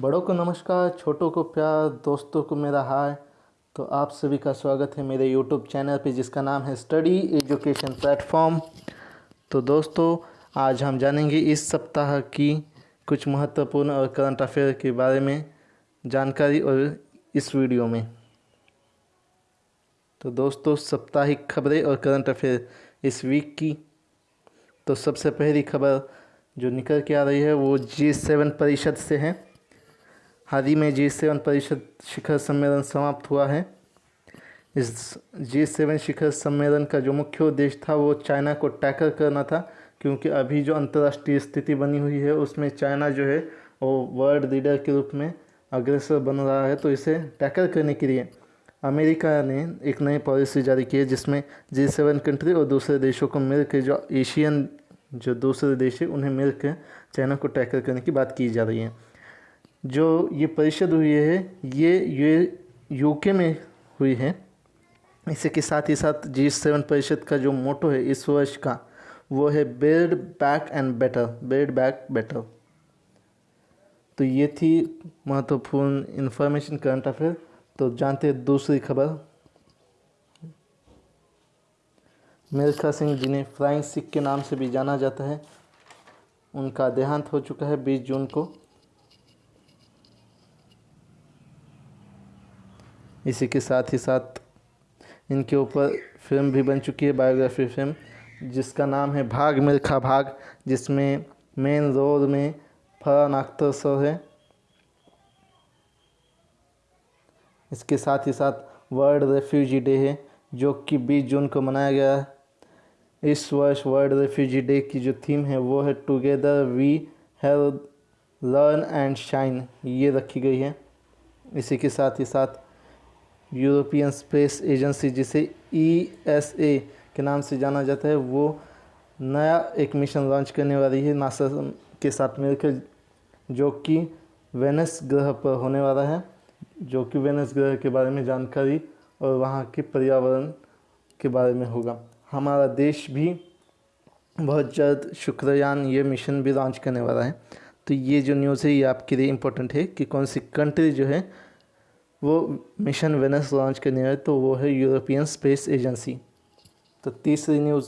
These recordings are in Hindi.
बड़ों को नमस्कार, छोटों को प्यार, दोस्तों को मेरा हाय। तो आप सभी का स्वागत है मेरे यूट्यूब चैनल पे, जिसका नाम है स्टडी एजुकेशन प्लेटफॉर्म तो दोस्तों, आज हम जानेंगे इस सप्ताह की कुछ महत्वपूर्ण और करंट अफेयर के बारे में जानकारी और इस वीडियो में। तो दोस्तों, साप्ताहिक खबरें और करंट अफेयर इस वीक की। तो सबसे पहली खबर जो निकल के आ रही है, वो जी सेवन परिषद से है। हाल ही में जी सेवन परिषद शिखर सम्मेलन समाप्त हुआ है। इस जी सेवन शिखर सम्मेलन का जो मुख्य उद्देश्य था, वो चाइना को टैकल करना था, क्योंकि अभी जो अंतर्राष्ट्रीय स्थिति बनी हुई है, उसमें चाइना जो है, वो वर्ल्ड लीडर के रूप में अग्रसर बन रहा है तो इसे टैकल करने के लिए अमेरिका ने एक नई पॉलिसी जारी की है, जिसमें जी सेवन कंट्री और दूसरे देशों को मिलकर जो एशियन जो दूसरे देश है, उन्हें मिलकर चाइना को टैकल करने की बात की जा रही है। जो ये परिषद हुई है, ये ये, यूके में हुई है। इसी के साथ ही साथ जी सेवन परिषद का जो मोटो है इस वर्ष का, वो है build back and better build back better तो ये थी महत्वपूर्ण इन्फॉर्मेशन करंट अफेयर तो जानते हैं दूसरी खबर। मिल्खा सिंह जिन्हें फ्लाइंग सिख के नाम से भी जाना जाता है। उनका देहांत हो चुका है बीस जून को। इसी के साथ ही साथ इनके ऊपर फ़िल्म भी बन चुकी है, बायोग्राफी फ़िल्म, जिसका नाम है भाग मिल्खा भाग, जिसमें मेन रोल में फरहान अख्तर सर है। इसके साथ ही साथ वर्ल्ड रेफ्यूजी डे है, जो कि 20 जून को मनाया गया है। इस वर्ष वर्ल्ड रेफ्यूजी डे की जो थीम है, वो है together we have learn and shine ये रखी गई है। इसी के साथ ही साथ यूरोपियन स्पेस एजेंसी, जिसे ई एस ए के नाम से जाना जाता है, वो नया एक मिशन लॉन्च करने वाली है नासा के साथ मिलकर, जो कि वेनस ग्रह पर होने वाला है, जो कि वेनस ग्रह के बारे में जानकारी और वहाँ के पर्यावरण के बारे में होगा। हमारा देश भी बहुत जल्द शुक्रयान ये मिशन भी लॉन्च करने वाला है। तो ये जो न्यूज़ है, ये आपके लिए इम्पोर्टेंट है कि कौन सी कंट्री जो है वो मिशन वेनस लॉन्च करने वाले तो वो है यूरोपियन स्पेस एजेंसी। तो तीसरी न्यूज़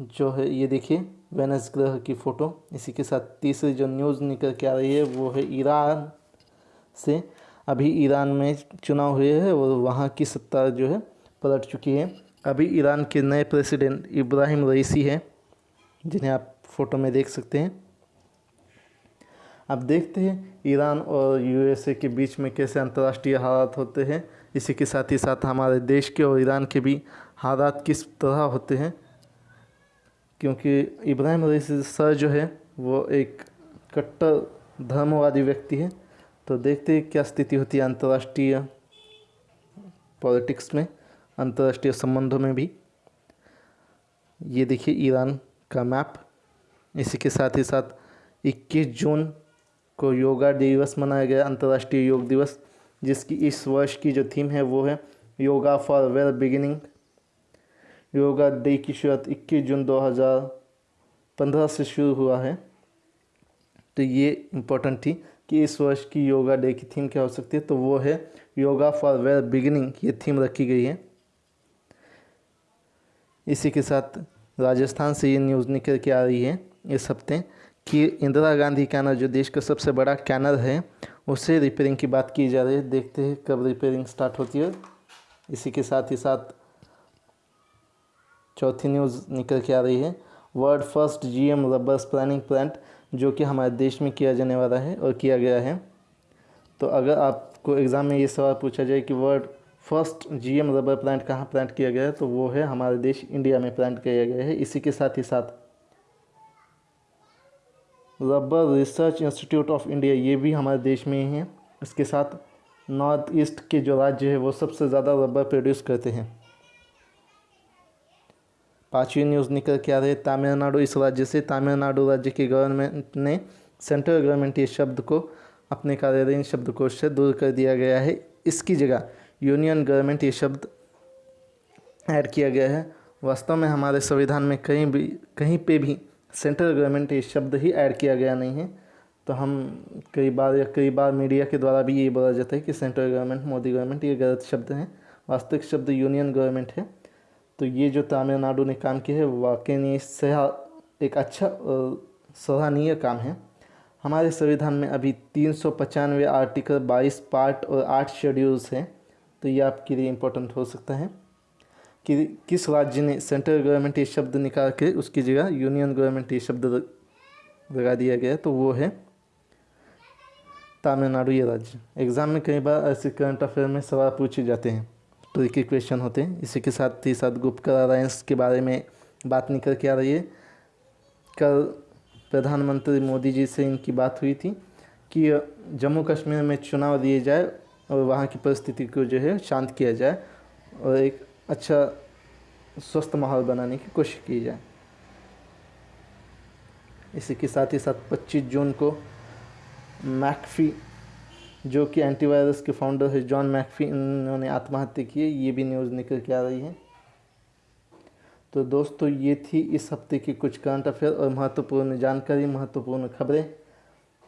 जो है, ये देखिए, वेनस ग्रह की फ़ोटो। इसी के साथ तीसरी जो न्यूज़ निकल के आ रही है, वो है ईरान से। अभी ईरान में चुनाव हुए हैं और वहाँ की सत्ता जो है, पलट चुकी है। अभी ईरान के नए प्रेसिडेंट इब्राहिम रईसी हैं, जिन्हें आप फ़ोटो में देख सकते हैं। अब देखते हैं, ईरान और यूएसए के बीच में कैसे अंतर्राष्ट्रीय हालात होते हैं। इसी के साथ ही साथ हमारे देश के और ईरान के भी हालात किस तरह होते हैं। क्योंकि इब्राहिम रईसी सर जो है, वो एक कट्टर धर्मवादी व्यक्ति है। तो देखते हैं क्या स्थिति होती है अंतर्राष्ट्रीय पॉलिटिक्स में, अंतर्राष्ट्रीय संबंधों में भी। ये देखिए ईरान का मैप। इसी के साथ ही साथ 21 जून को योगा दिवस मनाया गया, अंतर्राष्ट्रीय योग दिवस, जिसकी इस वर्ष की जो थीम है वो है yoga for well beginning yoga day की शुरुआत 21 जून 2015 से शुरू हुआ है। तो ये इम्पोर्टेंट थी कि इस वर्ष की योगा डे की थीम क्या हो सकती है तो वो है योगा फॉर वेल बिगिनिंग ये थीम रखी गई है। इसी के साथ राजस्थान से ये न्यूज़ निकल के आ रही है इस हफ़्ते। कि इंदिरा गांधी कैनल जो देश का सबसे बड़ा कैनल है उसे रिपेयरिंग की बात की जा रही है। देखते हैं कब रिपेयरिंग स्टार्ट होती है। इसी के साथ ही साथ चौथी न्यूज़ निकल के आ रही है। World first GM rubber planning plant जो कि हमारे देश में किया जाने वाला है और किया गया है। तो अगर आपको एग्ज़ाम में ये सवाल पूछा जाए कि world first GM rubber plant कहाँ प्लांट किया गया है तो वो है हमारे देश इंडिया में प्लांट किया गया है। इसी के साथ ही साथ rubber research institute of India, ये भी हमारे देश में ही है। इसके साथ नॉर्थ ईस्ट के जो राज्य है, वो सबसे ज़्यादा रबर प्रोड्यूस करते हैं। पाँचवीं न्यूज़ निकल के आ रही है, तमिलनाडु। इस राज्य से तमिलनाडु राज्य की गवर्नमेंट ने सेंट्रल गवर्नमेंट ये शब्द को, अपने कार्यालयीन शब्दकोश से दूर कर दिया गया है। इसकी जगह यूनियन गवर्नमेंट ये शब्द ऐड किया गया है। वास्तव में हमारे संविधान में कहीं भी, कहीं पे भी सेंट्रल गवर्नमेंट ये शब्द ही ऐड किया गया नहीं है। तो हम कई बार या कई बार मीडिया के द्वारा भी ये बोला जाता है कि सेंट्रल गवर्नमेंट, मोदी गवर्नमेंट ये गलत शब्द हैं। वास्तविक शब्द यूनियन गवर्नमेंट है। तो ये जो तमिलनाडु ने काम किया है, वाकई में सह, एक अच्छा सराहनीय काम है। हमारे संविधान में अभी तीन सौ पचानवे आर्टिकल बाईस पार्ट और आठ शेड्यूल्स हैं। तो ये आपके लिए इम्पोर्टेंट हो सकता है। कि किस राज्य ने सेंट्रल गवर्नमेंट ये शब्द निकाल के उसकी जगह यूनियन गवर्नमेंट ये शब्द लगा दिया गया तो वो है तमिलनाडु ये राज्य। एग्ज़ाम में कई बार ऐसे करंट अफेयर में सवाल पूछे जाते हैं ट्रिकी क्वेश्चन होते हैं। इसी के साथ ही साथ गुप्त अलायंस के बारे में बात निकल के आ रही है। कल प्रधानमंत्री मोदी जी से इनकी बात हुई थी कि जम्मू कश्मीर में चुनाव दिए जाए और वहाँ की परिस्थिति को जो है शांत किया जाए और एक अच्छा स्वस्थ माहौल बनाने की कोशिश की जाए। इसी के साथ ही साथ 25 जून को मैकफी, जो कि एंटीवायरस के फाउंडर है जॉन मैकफी, इन्होंने आत्महत्या की है, ये भी न्यूज़ निकल के आ रही है। तो दोस्तों, ये थी इस हफ़्ते की कुछ करंट अफेयर और महत्वपूर्ण जानकारी, महत्वपूर्ण खबरें।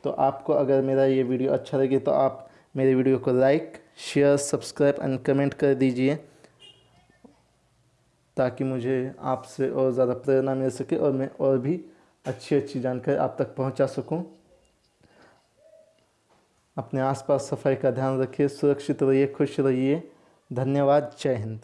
तो आपको अगर मेरा ये वीडियो अच्छा लगे तो आप मेरे वीडियो को like share subscribe and comment कर दीजिए। ताकि मुझे आपसे और ज़्यादा प्रेरणा मिल सके और मैं और भी अच्छी अच्छी जानकारी आप तक पहुँचा सकूँ। अपने आसपास सफ़ाई का ध्यान रखिए, सुरक्षित रहिए, खुश रहिए। धन्यवाद, जय हिंद।